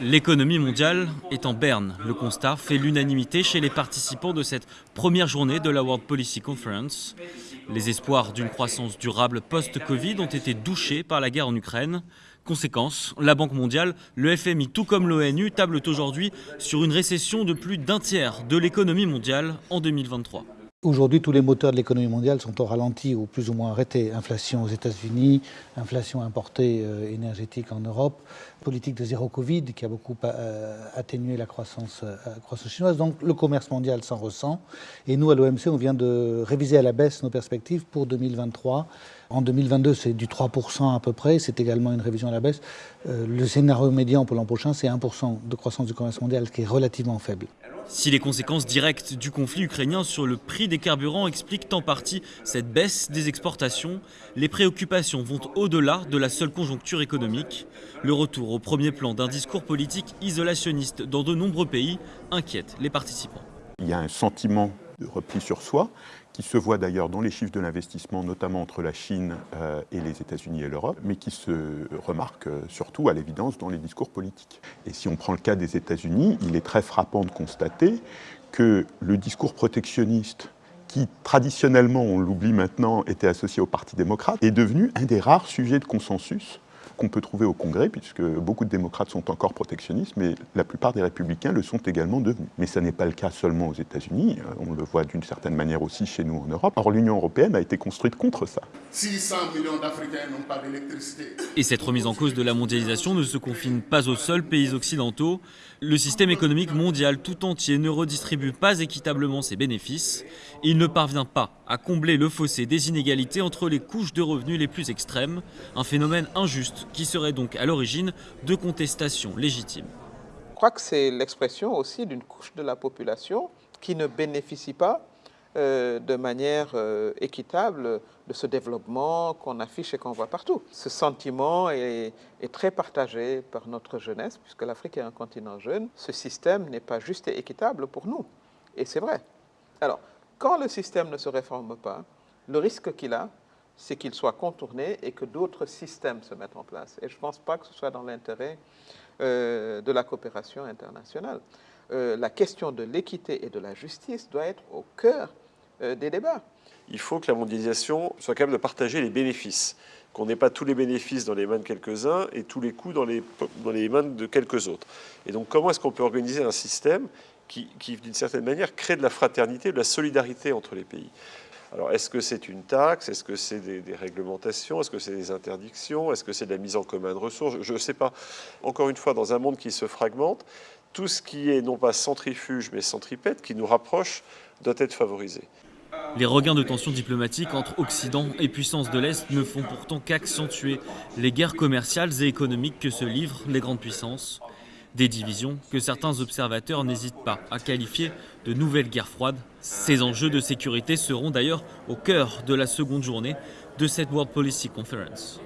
L'économie mondiale est en berne. Le constat fait l'unanimité chez les participants de cette première journée de la World Policy Conference. Les espoirs d'une croissance durable post-Covid ont été douchés par la guerre en Ukraine. Conséquence, la Banque mondiale, le FMI tout comme l'ONU tablent aujourd'hui sur une récession de plus d'un tiers de l'économie mondiale en 2023. Aujourd'hui, tous les moteurs de l'économie mondiale sont au ralenti ou plus ou moins arrêtés. Inflation aux États-Unis, inflation importée euh, énergétique en Europe, politique de zéro Covid qui a beaucoup euh, atténué la croissance, euh, chinoise. Donc le commerce mondial s'en ressent. Et nous, à l'OMC, on vient de réviser à la baisse nos perspectives pour 2023. En 2022, c'est du 3% à peu près. C'est également une révision à la baisse. le scénario médian pour l'an prochain, c'est 1% de croissance du commerce mondial, ce qui est relativement faible. Si les conséquences directes du conflit ukrainien sur le prix des carburants expliquent en partie cette baisse des exportations, les préoccupations vont au-delà de la seule conjoncture économique. Le retour au premier plan d'un discours politique isolationniste dans de nombreux pays inquiète les participants. Il y a un sentiment de repli sur soi, qui se voit d'ailleurs dans les chiffres de l'investissement, notamment entre la Chine euh, et les États-Unis et l'Europe, mais qui se remarque euh, surtout, à l'évidence, dans les discours politiques. Et si on prend le cas des États-Unis, il est très frappant de constater que le discours protectionniste qui traditionnellement, on l'oublie maintenant, était associé au Parti démocrate, est devenu un des rares sujets de consensus qu'on peut trouver au Congrès, puisque beaucoup de démocrates sont encore protectionnistes, mais la plupart des républicains le sont également devenus. Mais ce n'est pas le cas seulement aux États-Unis, euh, on le voit d'une certaine manière aussi chez nous en Europe. Or, l'Union européenne a été construite contre ça. 600 millions d'Africains n'ont pas d'électricité. Et cette remise en cause de la mondialisation ne se confine pas aux seuls pays occidentaux. Le système économique mondial tout entier ne redistribue pas équitablement ses bénéfices. Il ne parvient pas à combler le fossé des inégalités entre les couches de revenus les plus extrêmes, un phénomène injuste qui serait donc à l'origine de contestations légitimes. Je crois que c'est l'expression aussi d'une couche de la population qui ne bénéficie pas euh, de manière euh, équitable de ce développement qu'on affiche et qu'on voit partout. Ce sentiment est, est, très partagé par notre jeunesse, puisque l'Afrique est un continent jeune. Ce système n'est pas juste et équitable pour nous. Et c'est vrai. Alors, quand le système ne se réforme pas, le risque qu'il a, c'est qu'il soit contourné et que d'autres systèmes se mettent en place. Et je ne pense pas que ce soit dans l'intérêt euh, de la coopération internationale. Euh, la question de l'équité et de la justice doit être au cœur euh, des débats. Il faut que la mondialisation soit capable de partager les bénéfices, qu'on n'ait pas tous les bénéfices dans les mains de quelques-uns et tous les coûts dans les, dans les mains de quelques autres. Et donc comment est-ce qu'on peut organiser un système qui, d'une certaine manière, crée de la fraternité, de la solidarité entre les pays alors, est-ce que c'est une taxe? Est-ce que c'est des, réglementations? Est-ce que c'est des interdictions? Est-ce que c'est de la mise en commun de ressources? Je ne sais pas. Encore une fois, dans un monde qui se fragmente, tout ce qui est non pas centrifuge, mais centripète, qui nous rapproche, doit être favorisé. Les regains de tensions diplomatiques entre Occident et puissances de l'Est ne font pourtant qu'accentuer les guerres commerciales et économiques que se livrent les grandes puissances. Des divisions que certains observateurs n'hésitent pas à qualifier de nouvelles guerres froides. Ces enjeux de sécurité seront d'ailleurs au cœur de la seconde journée de cette World Policy Conference.